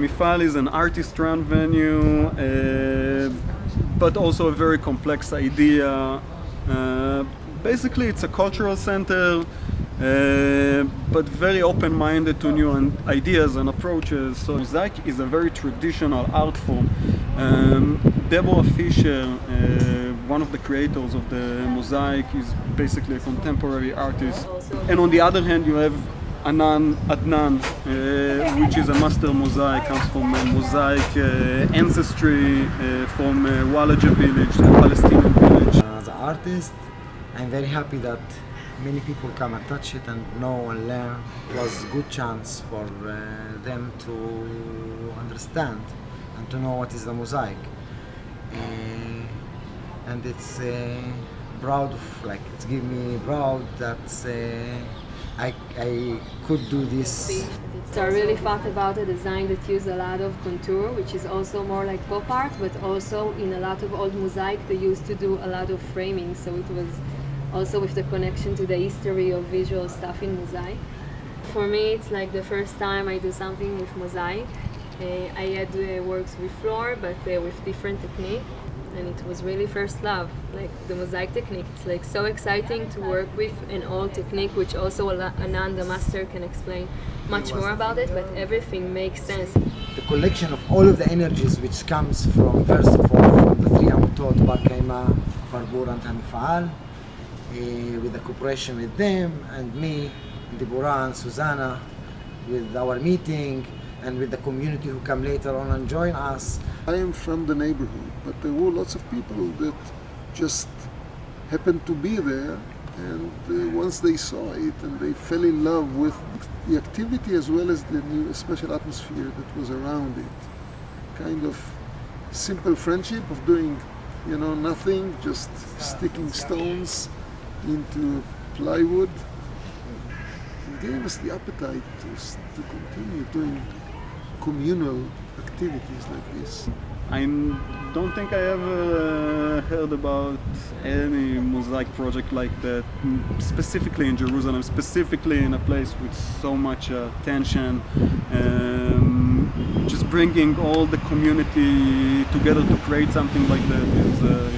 Hamifal is an artist-run venue, uh, but also a very complex idea. Uh, basically, it's a cultural center, uh, but very open-minded to new ideas and approaches. So Mosaic is a very traditional art form. Um, Deborah Fisher, uh, one of the creators of the Mosaic, is basically a contemporary artist. And on the other hand, you have Anan Adnan, uh, which is a master mosaic, comes from a mosaic uh, ancestry uh, from uh, Walaja village, a Palestinian village. As an artist, I'm very happy that many people come and touch it and know and learn. It was a good chance for uh, them to understand and to know what is the mosaic. Uh, and it's uh, proud of, like, it's give me proud that uh, I, I could do this. So I really thought about a design that used a lot of contour, which is also more like pop art, but also in a lot of old mosaic they used to do a lot of framing, so it was also with the connection to the history of visual stuff in mosaic. For me, it's like the first time I do something with mosaic. Uh, I had uh, works with floor, but uh, with different technique, and it was really first love. Like the mosaic technique, it's like so exciting to work with an old technique, which also Anan, the master, can explain much more about it, but everything makes sense. The collection of all of the energies which comes from, first of all, from the three Amutot, Bar Kaima, Barbur and Hamifal, uh, with the cooperation with them and me, Deborah and Susanna, with our meeting and with the community who come later on and join us. I am from the neighborhood, but there were lots of people that just happened to be there and uh, once they saw it and they fell in love with the activity as well as the new special atmosphere that was around it. Kind of simple friendship of doing, you know, nothing, just sticking stones into plywood. It gave us the appetite to, to continue doing communal activities like this. I don't think I ever heard about any mosaic project like that, specifically in Jerusalem, specifically in a place with so much attention, um, just bringing all the community together to create something like that is uh,